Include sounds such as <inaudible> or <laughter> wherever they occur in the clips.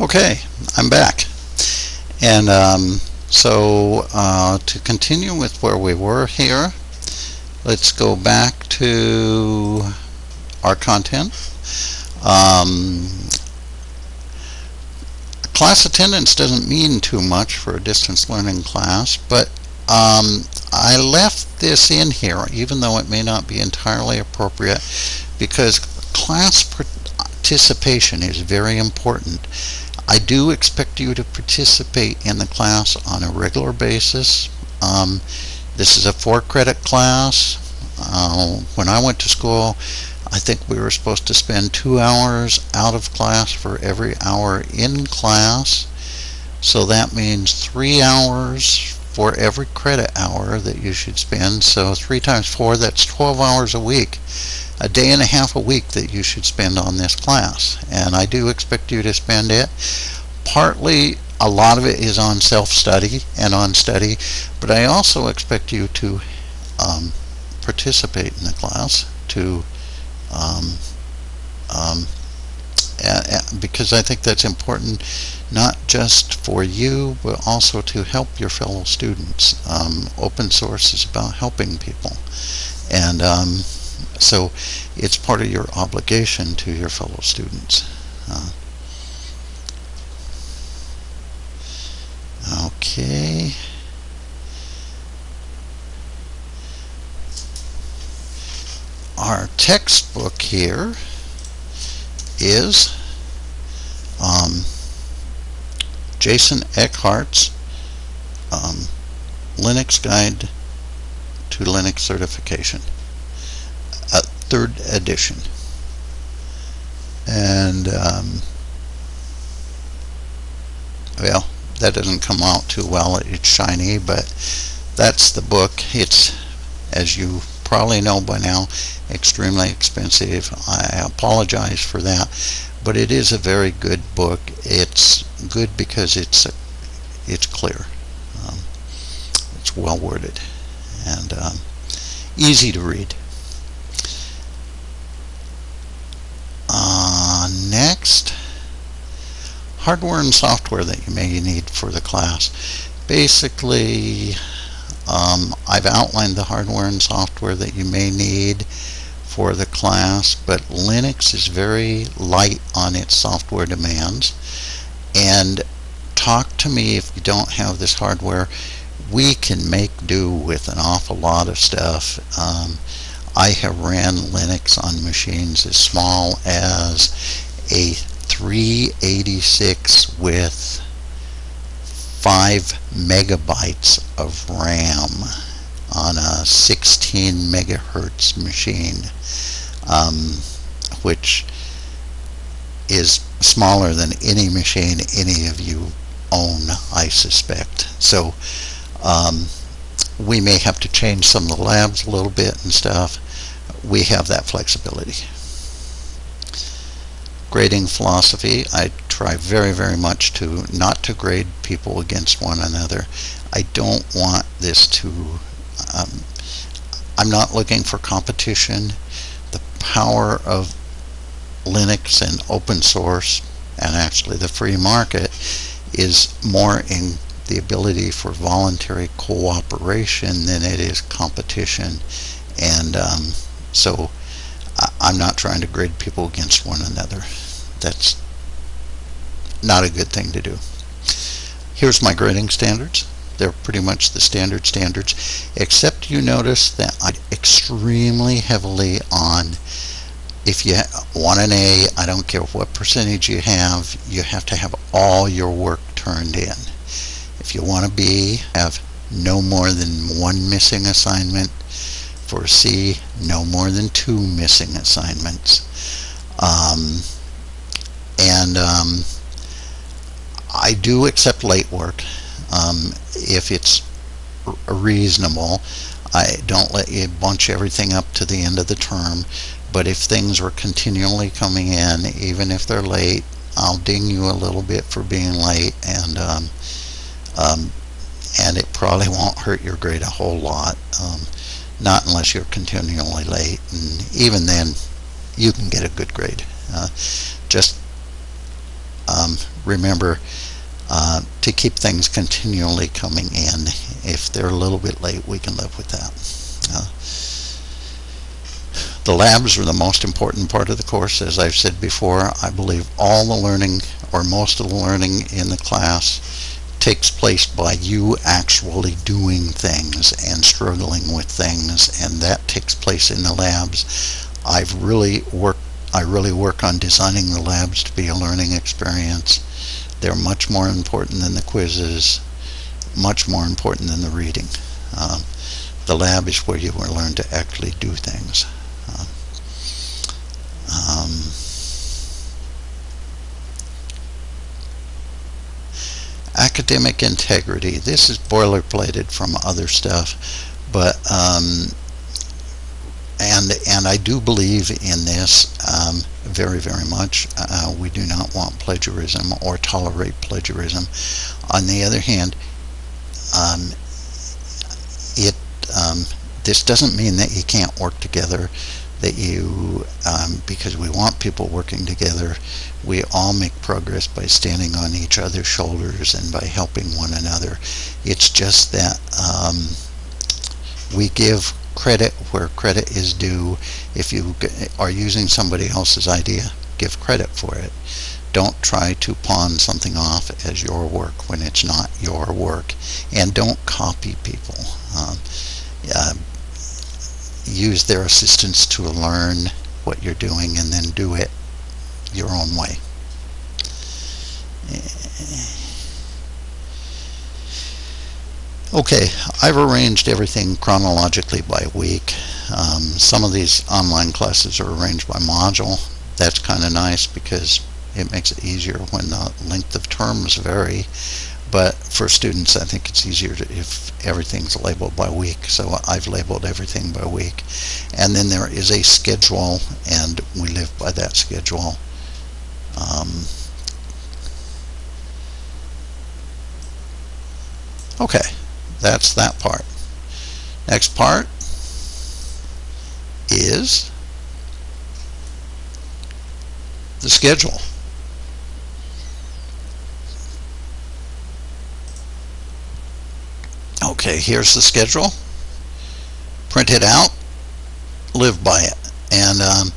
Okay, I'm back. And um, so uh, to continue with where we were here, let's go back to our content. Um, class attendance doesn't mean too much for a distance learning class, but um, I left this in here even though it may not be entirely appropriate because class participation is very important I do expect you to participate in the class on a regular basis. Um, this is a four credit class. Uh, when I went to school, I think we were supposed to spend two hours out of class for every hour in class. So that means three hours for every credit hour that you should spend. So three times four, that's 12 hours a week a day and a half a week that you should spend on this class. And I do expect you to spend it. Partly a lot of it is on self-study and on study but I also expect you to um, participate in the class to um, um, because I think that's important not just for you but also to help your fellow students. Um, open source is about helping people. And um, so it's part of your obligation to your fellow students. Uh, okay. Our textbook here is um, Jason Eckert's um, Linux Guide to Linux Certification third edition. And, um, well, that doesn't come out too well. It's shiny, but that's the book. It's, as you probably know by now, extremely expensive. I apologize for that, but it is a very good book. It's good because it's it's clear. Um, it's well worded and um, easy to read. Uh, next, hardware and software that you may need for the class. Basically, um, I've outlined the hardware and software that you may need for the class, but Linux is very light on its software demands. And talk to me if you don't have this hardware. We can make do with an awful lot of stuff. Um, I have ran Linux on machines as small as a 386 with 5 megabytes of RAM on a 16 megahertz machine um, which is smaller than any machine any of you own I suspect so um, we may have to change some of the labs a little bit and stuff. We have that flexibility. Grading philosophy, I try very, very much to not to grade people against one another. I don't want this to, um, I'm not looking for competition. The power of Linux and open source and actually the free market is more in the ability for voluntary cooperation than it is competition. And um, so I'm not trying to grade people against one another. That's not a good thing to do. Here's my grading standards. They're pretty much the standard standards, except you notice that I extremely heavily on if you want an A, I don't care what percentage you have, you have to have all your work turned in. If you want to B, have no more than one missing assignment. For C, no more than two missing assignments. Um, and um, I do accept late work um, if it's reasonable. I don't let you bunch everything up to the end of the term, but if things are continually coming in, even if they're late, I'll ding you a little bit for being late, and um, um, and it probably <laughs> won't hurt your grade a whole lot um, not unless you're continually late and even then you can get a good grade uh, just um, remember uh, to keep things continually coming in. If they're a little bit late, we can live with that. Uh, the labs are the most important part of the course. As I've said before, I believe all the learning or most of the learning in the class takes place by you actually doing things and struggling with things and that takes place in the labs. I've really worked I really work on designing the labs to be a learning experience. They're much more important than the quizzes, much more important than the reading. Um, the lab is where you will learn to actually do things. Um, academic integrity. This is boilerplated from other stuff, but um, and and I do believe in this um, very very much. Uh, we do not want plagiarism or tolerate plagiarism. On the other hand, um, it um, this doesn't mean that you can't work together. That you um, because we want people working together. We all make progress by standing on each other's shoulders and by helping one another. It's just that um, we give credit where credit is due. If you are using somebody else's idea, give credit for it. Don't try to pawn something off as your work when it's not your work. And don't copy people. Um, uh, use their assistance to learn what you're doing and then do it your own way. Okay, I've arranged everything chronologically by week. Um, some of these online classes are arranged by module. That's kind of nice because it makes it easier when the length of terms vary. But for students, I think it's easier to, if everything's labeled by week. So I've labeled everything by week. And then there is a schedule, and we live by that schedule. Um, okay. That's that part. Next part is the schedule. Okay, here's the schedule. Print it out, live by it. And um,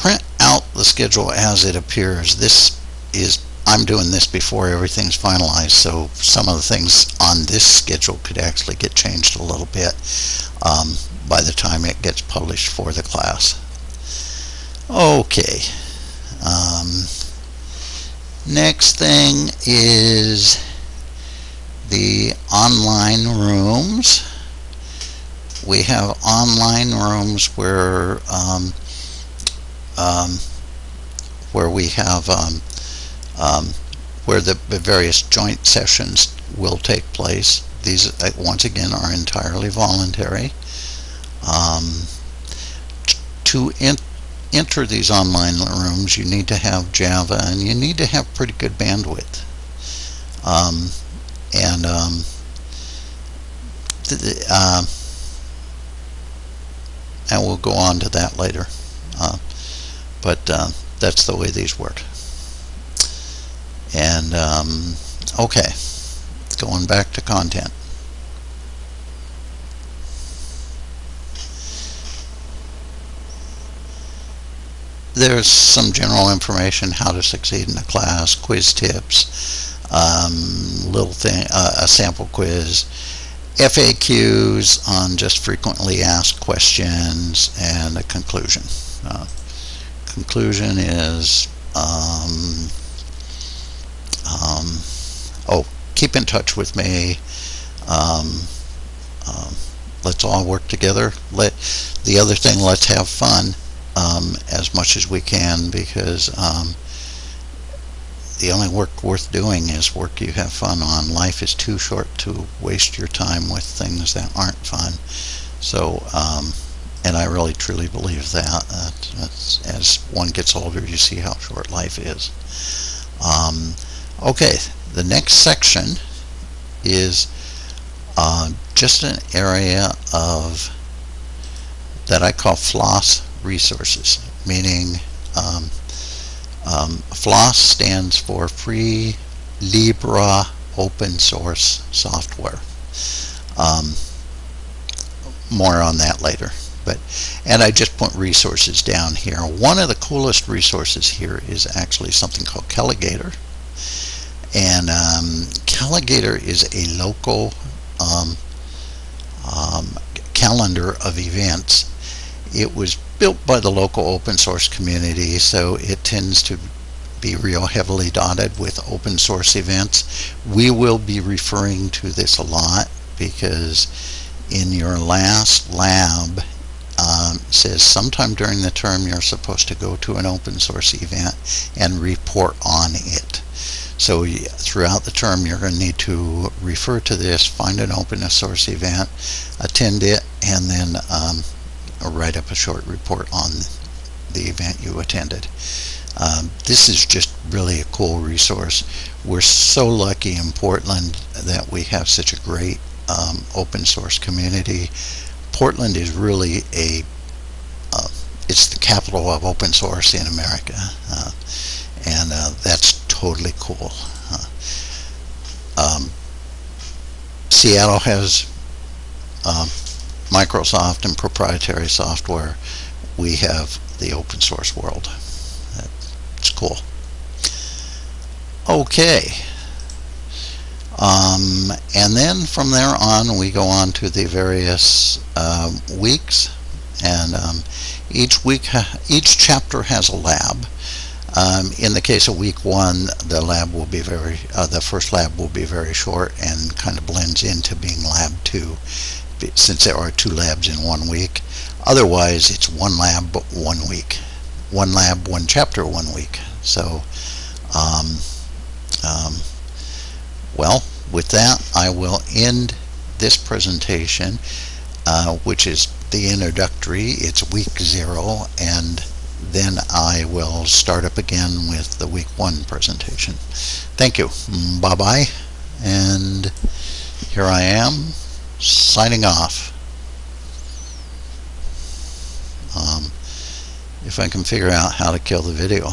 print out the schedule as it appears. This is I'm doing this before everything's finalized, so some of the things on this schedule could actually get changed a little bit um, by the time it gets published for the class. Okay. Um, next thing is the online rooms. We have online rooms where um, um, where we have um, um, where the, various joint sessions will take place. These, uh, once again, are entirely voluntary. Um, to enter these online rooms, you need to have Java, and you need to have pretty good bandwidth. Um, and um, uh, and we'll go on to that later. Uh, but uh, that's the way these work. And um, okay, going back to content. There's some general information how to succeed in a class, quiz tips, um, little thing, uh, a sample quiz, FAQs on just frequently asked questions, and a conclusion. Uh, conclusion is um, um, oh, keep in touch with me. Um, um, let's all work together. Let the other thing, let's have fun um, as much as we can because the only work worth doing is work you have fun on. Life is too short to waste your time with things that aren't fun. So, um, and I really truly believe that. as one gets older, you see how short life is. Um, Okay, the next section is uh, just an area of that I call floss resources, meaning um, Um, FLOSS stands for Free Libre Open Source Software. Um, more on that later. But and I just put resources down here. One of the coolest resources here is actually something called Calagator. And um, Calagator is a local um, um, calendar of events. It was built by the local open source community, so it tends to be real heavily dotted with open source events. We will be referring to this a lot because in your last lab um, says sometime during the term you're supposed to go to an open source event and report on it. So throughout the term you're going to need to refer to this, find an open source event, attend it, and then um, write up a short report on the event you attended. Um, this is just really a cool resource. We're so lucky in Portland that we have such a great um, open source community. Portland is really a uh, it's the capital of open source in America, uh, and uh, that's totally cool. Um, Seattle has um, Microsoft and proprietary software. We have the open source world. It's cool. Okay. Um, and then from there on we go on to the various uh, weeks and um, each week <laughs> each chapter has a lab um, in the case of week one the lab will be very uh, the first lab will be very short and kind of blends into being lab two since there are two labs in one week otherwise it's one lab one week one lab one chapter one week so um, um, well, with that, I will end this presentation, uh, which is the introductory. It's week zero, and then I will start up again with the week one presentation. Thank you. Bye-bye. And here I am, signing off. Um, if I can figure out how to kill the video.